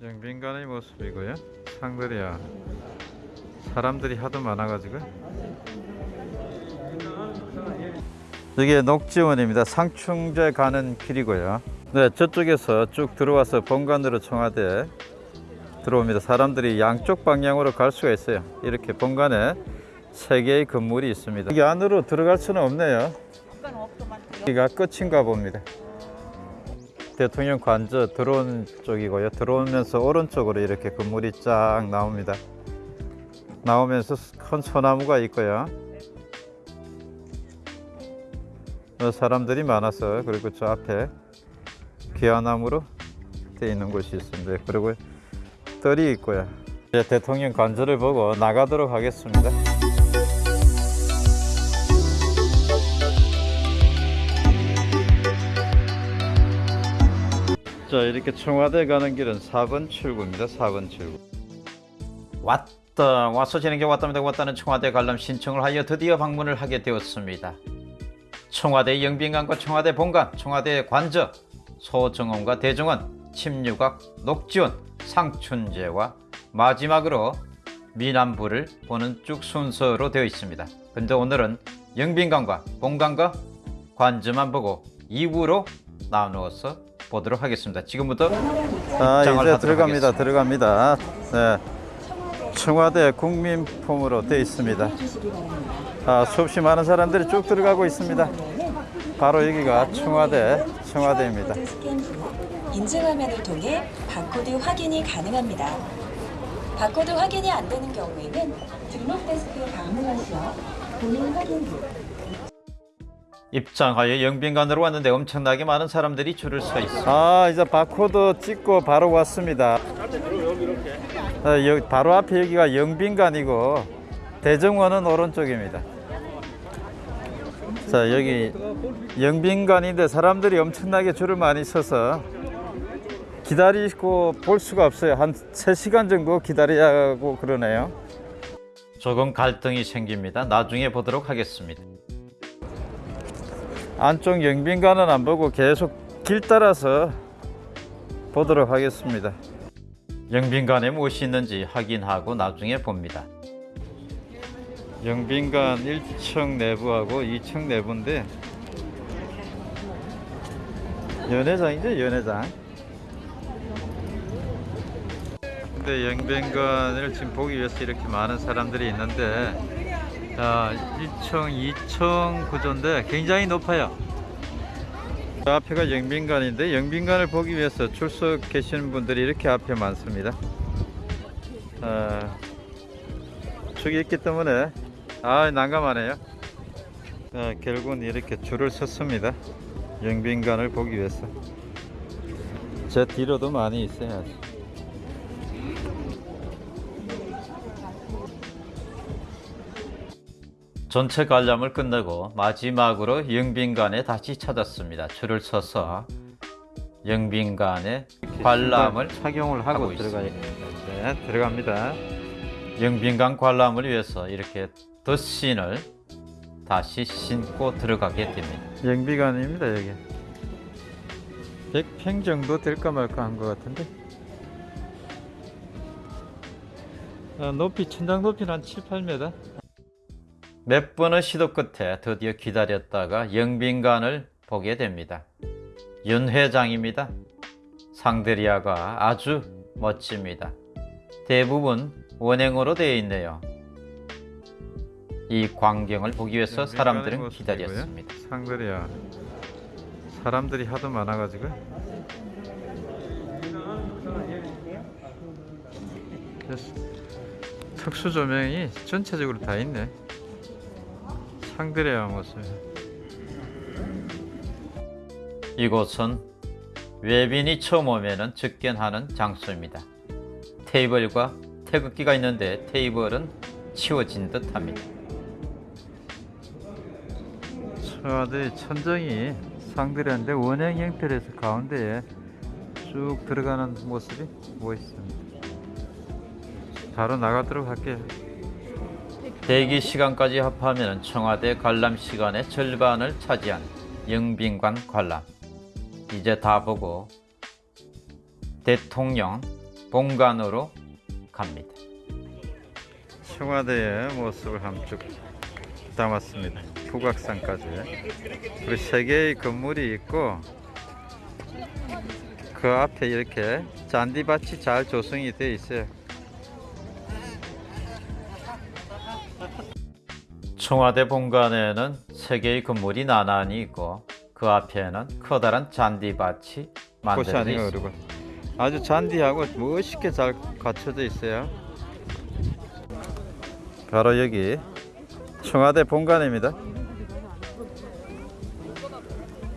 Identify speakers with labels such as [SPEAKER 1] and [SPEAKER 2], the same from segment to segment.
[SPEAKER 1] 영빈관의 모습이고요. 상들이야. 사람들이 하도 많아가지고. 이게 녹지원입니다. 상충제 가는 길이고요. 네, 저쪽에서 쭉 들어와서 본관으로 청와대 들어옵니다. 사람들이 양쪽 방향으로 갈 수가 있어요. 이렇게 본관에 세 개의 건물이 있습니다. 여기 안으로 들어갈 수는 없네요. 여기가 끝인가 봅니다. 대통령 관저 들어온 쪽이고요. 들어오면서 오른쪽으로 이렇게 건물이 쫙 나옵니다. 나오면서 큰 소나무가 있고요. 어, 사람들이 많아서 그리고 저 앞에 귀화나무로 되어 있는 곳이 있습니다. 그리고 뜰이 있고요. 대통령 관저를 보고 나가도록 하겠습니다. 자 이렇게 청와대 가는 길은 4번 출구입니다. 4번 출구.
[SPEAKER 2] 왔다 와서 진행해 왔답니다 왔다는 청와대 관람 신청을 하여 드디어 방문을 하게 되었습니다 청와대 영빈관과 청와대 본관 청와대 관저 소정원과 대정원 침류각 녹지원 상춘제와 마지막으로 미남부를 보는 쭉 순서로 되어 있습니다 근데 오늘은 영빈관과 본관과 관저만 보고 2부로 나누어서 보도록 하겠습니다 지금부터
[SPEAKER 1] 자
[SPEAKER 2] 입장을
[SPEAKER 1] 이제 들어갑니다. 들어갑니다. 네. 청와대 국민 품으로 되어 있습니다. 아, 수없이 많은 사람들이 쭉 들어가고 있습니다. 바로 여기가 청와대 청와대입니다.
[SPEAKER 3] 인증화면을 통해 바코드 확인이 가능합니다. 바코드 확인이 안 되는 경우에는 등록 데스크에 방문하시어 본인 확인 후
[SPEAKER 2] 입장하여 영빈관으로 왔는데 엄청나게 많은 사람들이 줄을 서 있어.
[SPEAKER 1] 아 이제 바코드 찍고 바로 왔습니다. 아, 여기 바로 앞에 여기가 영빈관이고 대정원은 오른쪽입니다. 자 여기 영빈관인데 사람들이 엄청나게 줄을 많이 서서 기다리고 볼 수가 없어요. 한 3시간 정도 기다려야 하고 그러네요.
[SPEAKER 2] 조금 갈등이 생깁니다. 나중에 보도록 하겠습니다.
[SPEAKER 1] 안쪽 영빈관은 안 보고 계속 길 따라서 보도록 하겠습니다.
[SPEAKER 2] 영빈관에 무엇이 있는지 확인하고 나중에 봅니다.
[SPEAKER 1] 영빈관 1층 내부하고 2층 내부인데 연회장이죠 연회장 근데 영빈관을 지금 보기 위해서 이렇게 많은 사람들이 있는데 자 1층 2층 구조인데 굉장히 높아요. 저 앞에가 영빈관인데 영빈관을 보기 위해서 출석 계시는 분들이 이렇게 앞에 많습니다. 아, 저기 있기 때문에 아 난감하네요. 아, 결국은 이렇게 줄을 섰습니다. 영빈관을 보기 위해서. 제 뒤로도 많이 있어요
[SPEAKER 2] 전체 관람을 끝내고 마지막으로 영빈관에 다시 찾았습니다. 줄을 서서 영빈관에 관람을
[SPEAKER 1] 착용을 하고,
[SPEAKER 2] 하고.
[SPEAKER 1] 됩니다 네, 들어갑니다
[SPEAKER 2] 영빈관 관람을 위해서 이렇게 덧신을 다시 신고 들어가게 됩니다.
[SPEAKER 1] 영비관입니다 여기 100평 정도 될까 말까 한 것 같은데 아, 높이 천장 높이는 한 7, 8m
[SPEAKER 2] 몇 번의 시도 끝에 드디어 기다렸다가 영빈관을 보게 됩니다. 윤 회장입니다. 상대리아가 아주 멋집니다. 대부분 원형으로 되어 있네요. 이 광경을 보기 위해서 사람들은. 기다렸습니다.
[SPEAKER 1] 상들이야 사람들이 하도 많아가지고 특수 조명이 전체적으로 다 있네 상들이야 모습
[SPEAKER 2] 이곳은 외빈이 처음 오면은 즉견하는 장소입니다. 테이블과 태극기가 있는데 테이블은 치워진 듯 합니다.
[SPEAKER 1] 청와대 천정이 상들이한데 원형 형태로 해서 가운데에 쭉 들어가는 모습이 멋있습니다 바로 나가도록 할게요
[SPEAKER 2] 대기 시간까지 합하면 청와대 관람 시간의 절반을 차지한 영빈관 관람. 이제 다 보고 대통령 본관으로 갑니다.
[SPEAKER 1] 청와대의 모습을 함축 담았습니다. 북악산까지. 그리고 세 개의 건물이 있고 그 앞에 이렇게 잔디밭이 잘 조성이 되어 있어요.
[SPEAKER 2] 청와대 본관에는 세 개의 건물이 나란히 있고 그 앞에는 커다란 잔디밭이 만들어져 있습니다.
[SPEAKER 1] 아주 잔디하고 멋있게 잘 갖춰져 있어요. 바로 여기 청와대 본관입니다.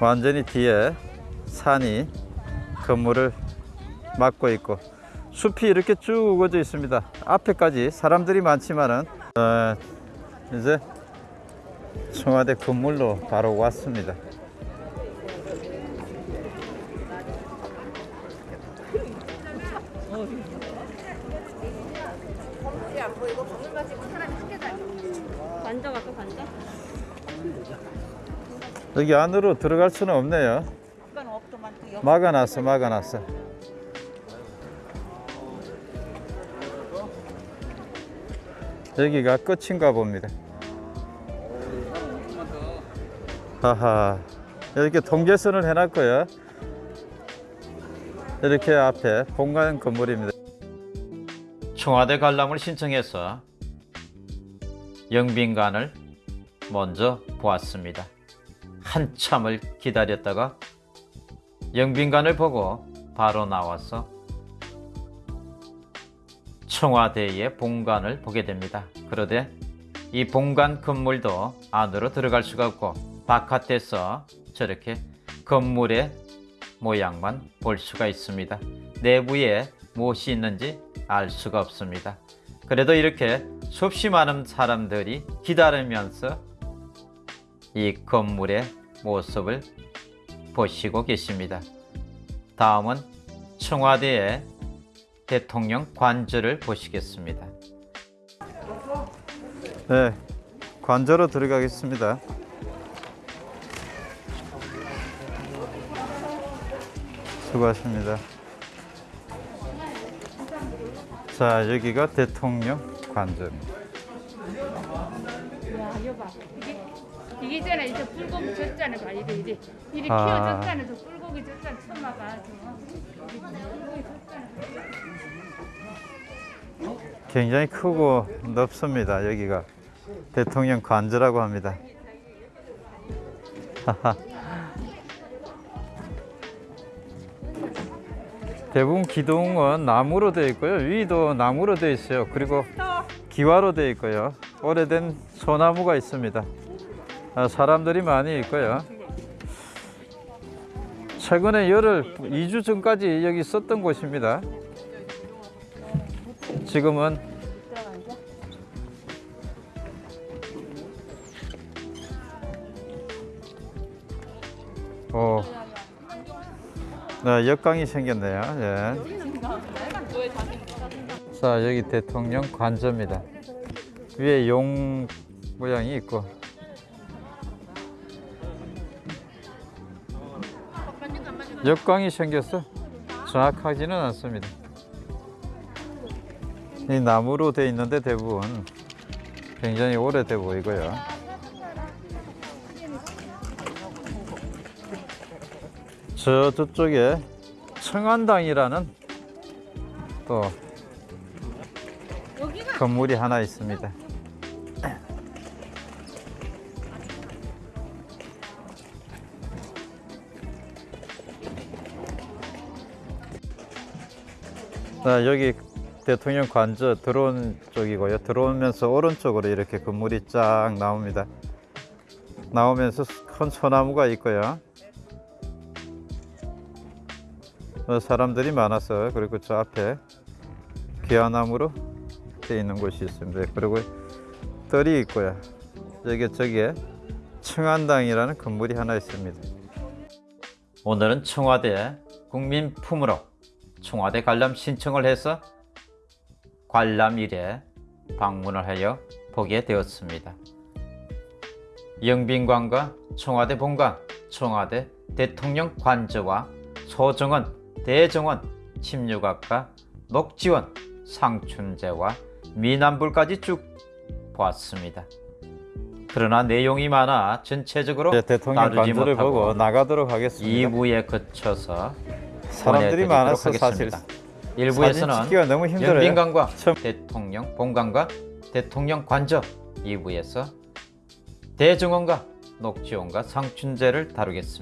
[SPEAKER 1] 완전히 뒤에 산이 건물을 막고 있고 숲이 이렇게 쭉 우거져 있습니다. 앞에까지 사람들이 많지만은 어, 이제 청와대 건물로 바로 왔습니다. 여기 안으로 들어갈 수는 없네요. 막아놨어, 막아놨어. 여기가 끝인가 봅니다. 하하, 이렇게 통제선을 해놨고요. 이렇게 앞에 본관 건물입니다.
[SPEAKER 2] 청와대 관람을 신청해서 영빈관을 먼저 보았습니다. 한참을 기다렸다가 영빈관을 보고 바로 나와서 청와대의 본관을 보게 됩니다. 그런데 이 본관 건물도 안으로 들어갈 수가 없고 바깥에서 저렇게 건물의 모양만 볼 수가 있습니다. 내부에 무엇이 있는지 알 수가 없습니다. 그래도 이렇게 수없이 많은 사람들이 기다리면서 이 건물의 모습을 보시고 계십니다. 다음은 청와대의 대통령 관저를 보시겠습니다.
[SPEAKER 1] 네, 관저로 들어가겠습니다. 수고하십니다. 자, 여기가 대통령 관저입니다.
[SPEAKER 4] 야 이거 봐 이게 이게 있잖아 이제 불고기 젓잖아 봐 이래 이래 이래
[SPEAKER 1] 아.
[SPEAKER 4] 키워졌잖아 저 불고기 젓잖아 처음 봐봐 저 이게
[SPEAKER 1] 굉장히 크고 넓습니다. 여기가 대통령 관저라고 합니다. 대부분 기둥은 나무로 되어 있고요. 위도 나무로 되어 있어요. 그리고 기와로 되어 있고요. 오래된 소나무가 있습니다. 아, 사람들이 많이 있고요. 최근에 열흘, 2주 전까지 여기 썼던 곳입니다. 지금은 오, 네, 역광이 생겼네요. 예. 자, 여기 대통령 관저입니다. 위에 용 모양이 있고. 역광이 생겼어. 정확하지는 않습니다. 이 나무로 돼 있는데 대부분 굉장히 오래돼 보이고요. 저 저쪽에 청안당이라는 또 건물이 하나 있습니다. 자, 여기 대통령 관저 들어온 쪽이고요. 들어오면서 오른쪽으로 이렇게 건물이 쫙 나옵니다. 나오면서 큰 소나무가 있고요. 사람들이 많아서 그리고 저 앞에 귀화나무로 되어 있는 곳이 있습니다. 그리고 뜰이 있고요. 여기 저기에 청안당이라는 건물이 하나 있습니다.
[SPEAKER 2] 오늘은 청와대 국민품으로 청와대 관람 신청을 해서 관람일에 방문을 하여 보게 되었습니다. 영빈관과 청와대 본관, 청와대 대통령 관저와 소정원, 대정원, 침류각과 녹지원, 상춘제와 미남불까지 쭉 보았습니다. 그러나 내용이 많아 전체적으로
[SPEAKER 1] 이제 대통령
[SPEAKER 2] 못하고
[SPEAKER 1] 보고 나가도록 하겠습니다.
[SPEAKER 2] 2부에 거쳐서
[SPEAKER 1] 사람들이 많아서 사실
[SPEAKER 2] 일부에서는. 영빈관과
[SPEAKER 1] 처음-
[SPEAKER 2] 대통령 본관과 대통령 관저 2부에서 대정원과 녹지원과 상춘제를 다루겠습니다.